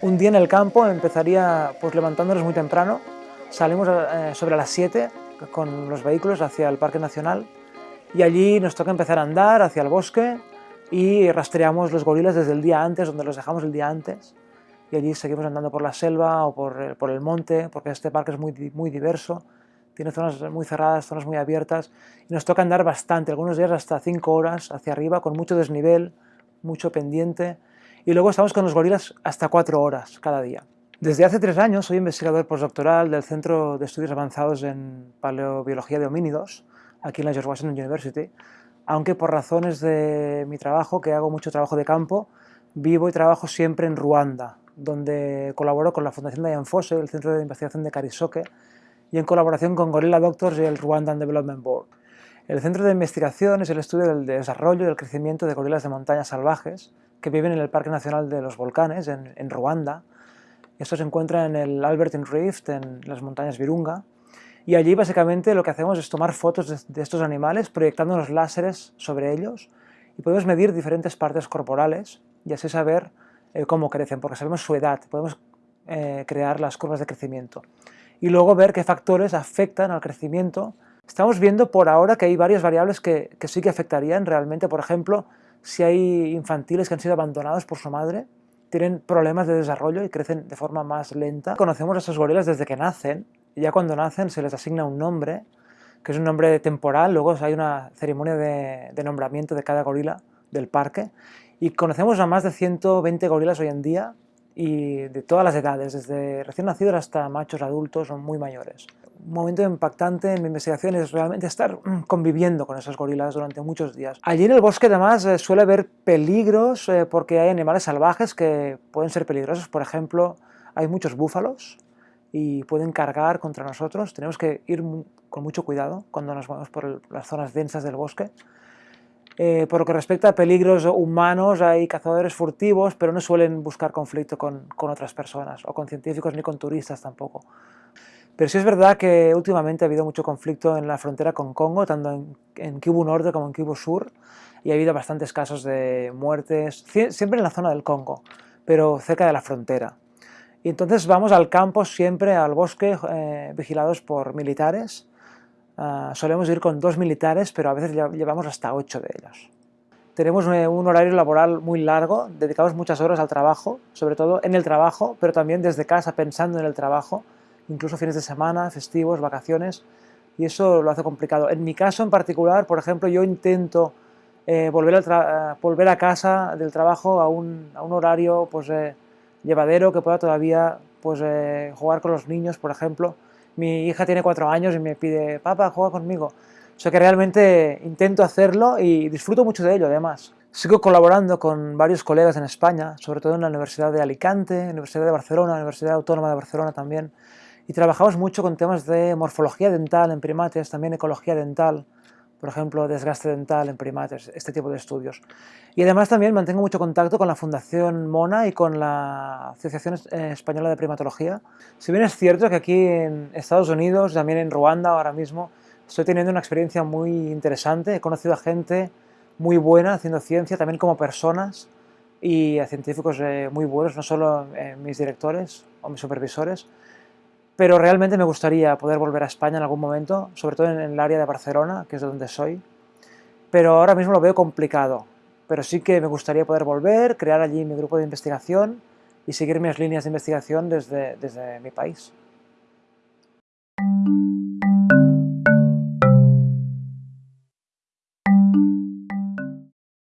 Un día en el campo empezaría pues, levantándonos muy temprano, salimos eh, sobre las 7 con los vehículos hacia el Parque Nacional y allí nos toca empezar a andar hacia el bosque y rastreamos los gorilas desde el día antes, donde los dejamos el día antes. Y allí seguimos andando por la selva o por el, por el monte, porque este parque es muy, muy diverso, tiene zonas muy cerradas, zonas muy abiertas y nos toca andar bastante, algunos días hasta 5 horas hacia arriba con mucho desnivel, mucho pendiente y luego estamos con los gorilas hasta 4 horas cada día. Desde hace tres años soy investigador postdoctoral del Centro de Estudios Avanzados en Paleobiología de Homínidos, aquí en la George Washington University, aunque por razones de mi trabajo, que hago mucho trabajo de campo, vivo y trabajo siempre en Ruanda, donde colaboro con la Fundación Diane Fosse, el Centro de Investigación de Karisoke, y en colaboración con Gorilla Doctors y el Rwandan Development Board. El centro de investigación es el estudio del desarrollo y el crecimiento de gorilas de montaña salvajes que viven en el Parque Nacional de los Volcanes, en, Ruanda, esto se encuentra en el Albertine Rift, en las montañas Virunga, y allí básicamente lo que hacemos es tomar fotos de, estos animales proyectando los láseres sobre ellos y podemos medir diferentes partes corporales y así saber eh, cómo crecen, porque sabemos su edad, podemos eh, crear las curvas de crecimiento. Y luego ver qué factores afectan al crecimiento. Estamos viendo por ahora que hay varias variables que sí que afectarían realmente, por ejemplo, si hay infantiles que han sido abandonados por su madre, tienen problemas de desarrollo y crecen de forma más lenta. Conocemos a esos gorilas desde que nacen, ya cuando nacen se les asigna un nombre, que es un nombre temporal, luego hay una ceremonia de nombramiento de cada gorila del parque, y conocemos a más de 120 gorilas hoy en día, y de todas las edades, desde recién nacidos hasta machos adultos o muy mayores un momento impactante en mi investigación es realmente estar mm, conviviendo con esos gorilas durante muchos días. Allí en el bosque además eh, suele haber peligros eh, porque hay animales salvajes que pueden ser peligrosos. Por ejemplo, hay muchos búfalos y pueden cargar contra nosotros. Tenemos que ir con mucho cuidado cuando nos vamos por las zonas densas del bosque. Eh, por lo que respecta a peligros humanos, hay cazadores furtivos, pero no suelen buscar conflicto con, con otras personas, o con científicos ni con turistas tampoco. Pero sí es verdad que últimamente ha habido mucho conflicto en la frontera con Congo, tanto en, en Kivu Norte como en Kivu Sur, y ha habido bastantes casos de muertes, siempre en la zona del Congo, pero cerca de la frontera. Y entonces vamos al campo siempre, al bosque, eh, vigilados por militares. Uh, solemos ir con dos militares, pero a veces llevamos hasta ocho de ellos. Tenemos eh, un horario laboral muy largo, dedicamos muchas horas al trabajo, sobre todo en el trabajo, pero también desde casa pensando en el trabajo, incluso fines de semana, festivos, vacaciones, y eso lo hace complicado. En mi caso en particular, por ejemplo, yo intento eh, volver, a volver, a casa del trabajo a un, a un horario pues, eh, llevadero que pueda todavía pues, eh, jugar con los niños, por ejemplo. Mi hija tiene cuatro años y me pide, papá, juega conmigo. O sea que realmente intento hacerlo y disfruto mucho de ello, además. Sigo colaborando con varios colegas en España, sobre todo en la Universidad de Alicante, Universidad de Barcelona, Universidad Autónoma de Barcelona también, y trabajamos mucho con temas de morfología dental en primates, también ecología dental, por ejemplo, desgaste dental en primates, este tipo de estudios. Y además también mantengo mucho contacto con la Fundación MONA y con la Asociación eh, Española de Primatología. Si bien es cierto que aquí en Estados Unidos, también en Ruanda ahora mismo, estoy teniendo una experiencia muy interesante. He conocido a gente muy buena haciendo ciencia, también como personas, y a científicos eh, muy buenos, no solo eh, mis directores o mis supervisores, pero realmente me gustaría poder volver a España en algún momento, sobre todo en el área de Barcelona, que es de donde soy, pero ahora mismo lo veo complicado, pero sí que me gustaría poder volver, crear allí mi grupo de investigación y seguir mis líneas de investigación desde, desde mi país.